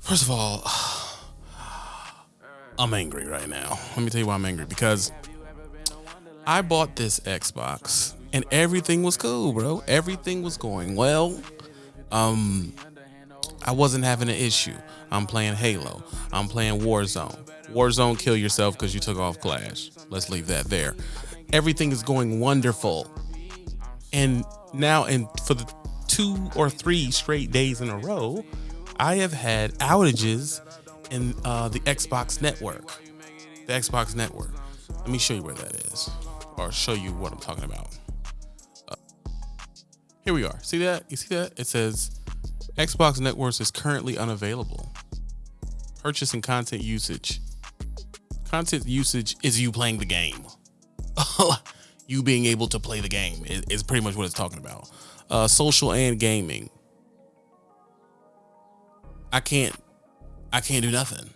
First of all, I'm angry right now. Let me tell you why I'm angry because I bought this Xbox and everything was cool, bro. Everything was going well. Um, I wasn't having an issue. I'm playing Halo. I'm playing Warzone. Warzone, kill yourself because you took off Clash. Let's leave that there. Everything is going wonderful. And now, and for the two or three straight days in a row, I have had outages in uh, the Xbox network. The Xbox network. Let me show you where that is, or show you what I'm talking about. Uh, here we are. See that? You see that? It says Xbox Networks is currently unavailable. Purchase and content usage. Content usage is you playing the game. you being able to play the game is, pretty much what it's talking about. Uh, social and gaming. I can't I can't do nothing.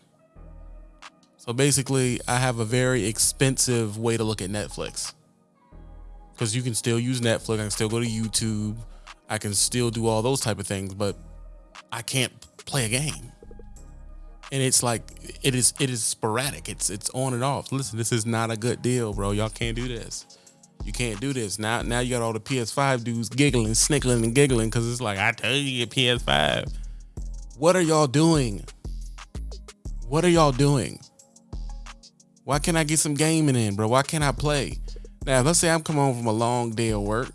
So basically, I have a very expensive way to look at Netflix. Cuz you can still use Netflix, I can still go to YouTube, I can still do all those type of things, but I can't play a game. And it's like it is it is sporadic. It's it's on and off. Listen, this is not a good deal, bro. Y'all can't do this. You can't do this. Now now you got all the PS5 dudes giggling, snickling and giggling cuz it's like I tell you get PS5. What are y'all doing? What are y'all doing? Why can't I get some gaming in, bro? Why can't I play? Now, let's say I'm coming home from a long day of work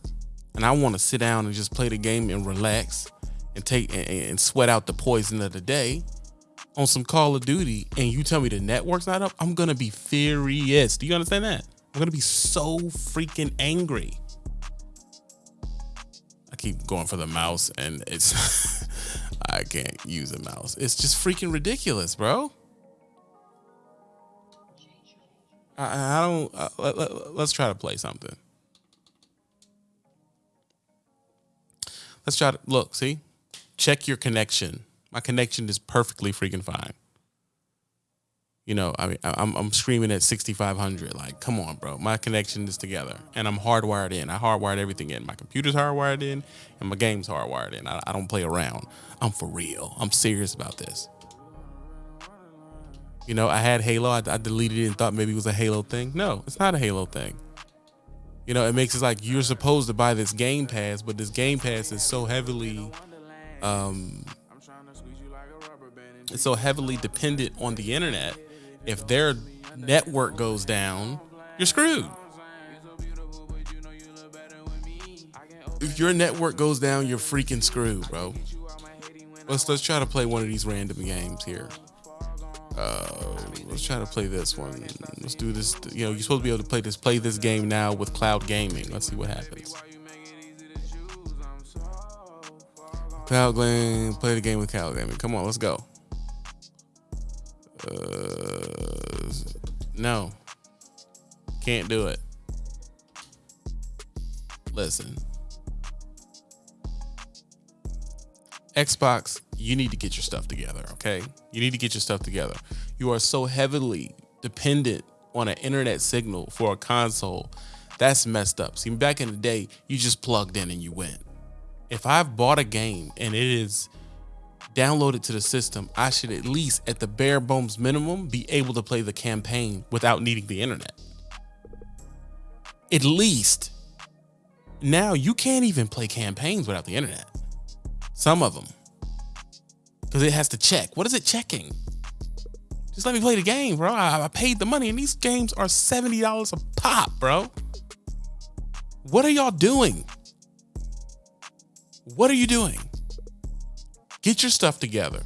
and I want to sit down and just play the game and relax and take and, and sweat out the poison of the day on some Call of Duty and you tell me the network's not up, I'm gonna be furious. Do you understand that? I'm gonna be so freaking angry. I keep going for the mouse and it's I can't use a mouse. It's just freaking ridiculous, bro. I, I don't. Uh, let, let, let's try to play something. Let's try to look. See, check your connection. My connection is perfectly freaking fine. You know, I mean, I'm I'm screaming at 6500. Like, come on, bro. My connection is together, and I'm hardwired in. I hardwired everything in. My computer's hardwired in, and my game's hardwired in. I, I don't play around. I'm for real. I'm serious about this. You know, I had Halo. I, I deleted it and thought maybe it was a Halo thing. No, it's not a Halo thing. You know, it makes it like you're supposed to buy this Game Pass, but this Game Pass is so heavily, um, it's so heavily dependent on the internet if their network goes down, you're screwed. If your network goes down, you're freaking screwed, bro. Let's let's try to play one of these random games here. Uh, let's try to play this one. Let's do this. You know, you're supposed to be able to play this. Play this game now with cloud gaming. Let's see what happens. Cloud gaming. Play the game with cloud gaming. Come on, let's go. Uh, no. Can't do it. Listen. Xbox, you need to get your stuff together, okay? You need to get your stuff together. You are so heavily dependent on an internet signal for a console. That's messed up. See, back in the day, you just plugged in and you went. If I've bought a game and it is download it to the system, I should at least, at the bare bones minimum, be able to play the campaign without needing the internet. At least. Now you can't even play campaigns without the internet. Some of them. Because it has to check. What is it checking? Just let me play the game, bro. I, I paid the money, and these games are $70 a pop, bro. What are y'all doing? What are you doing? Get your stuff together.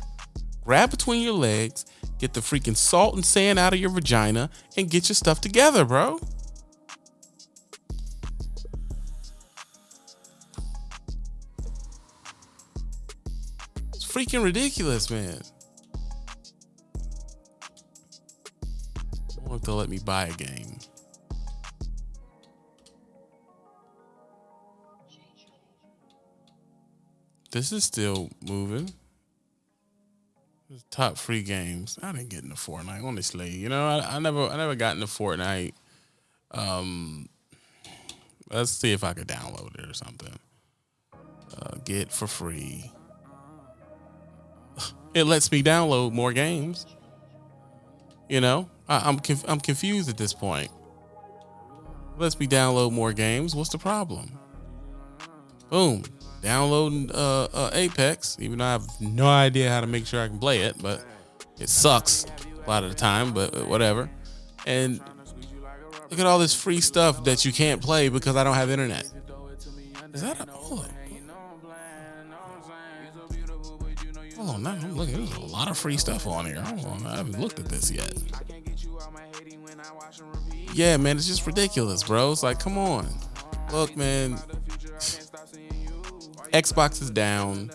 Grab between your legs, get the freaking salt and sand out of your vagina, and get your stuff together, bro. It's freaking ridiculous, man. I want to let me buy a game. This is still moving. Top free games. I didn't get into Fortnite, honestly. You know, I, I never I never got into Fortnite. Um let's see if I could download it or something. Uh, get for free. It lets me download more games. You know, I, am conf- I'm confused at this point. Lets me download more games. What's the problem? Boom, downloading uh, uh, Apex. Even though I have no idea how to make sure I can play it, but it sucks a lot of the time. But whatever. And look at all this free stuff that you can't play because I don't have internet. Is that a hold on? Hold on, now I'm. There's a lot of free stuff on here. On, I haven't looked at this yet. Yeah, man, it's just ridiculous, bro. It's like, come on. Look, man. Xbox is down,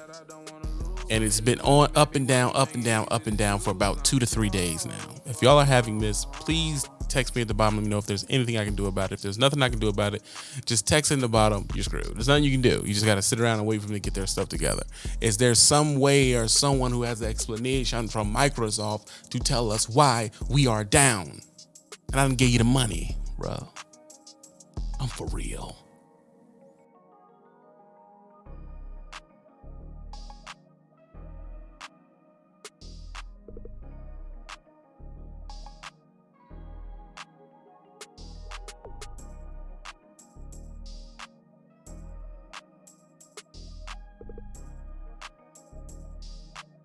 and it's been on up and down, up and down, up and down for about two to three days now. If y'all are having this, please text me at the bottom. Let me know if there's anything I can do about it. If there's nothing I can do about it, just text in the bottom. You're screwed. There's nothing you can do. You just got to sit around and wait for them to get their stuff together. Is there some way or someone who has an explanation from Microsoft to tell us why we are down? And I didn't give you the money, bro. I'm for real.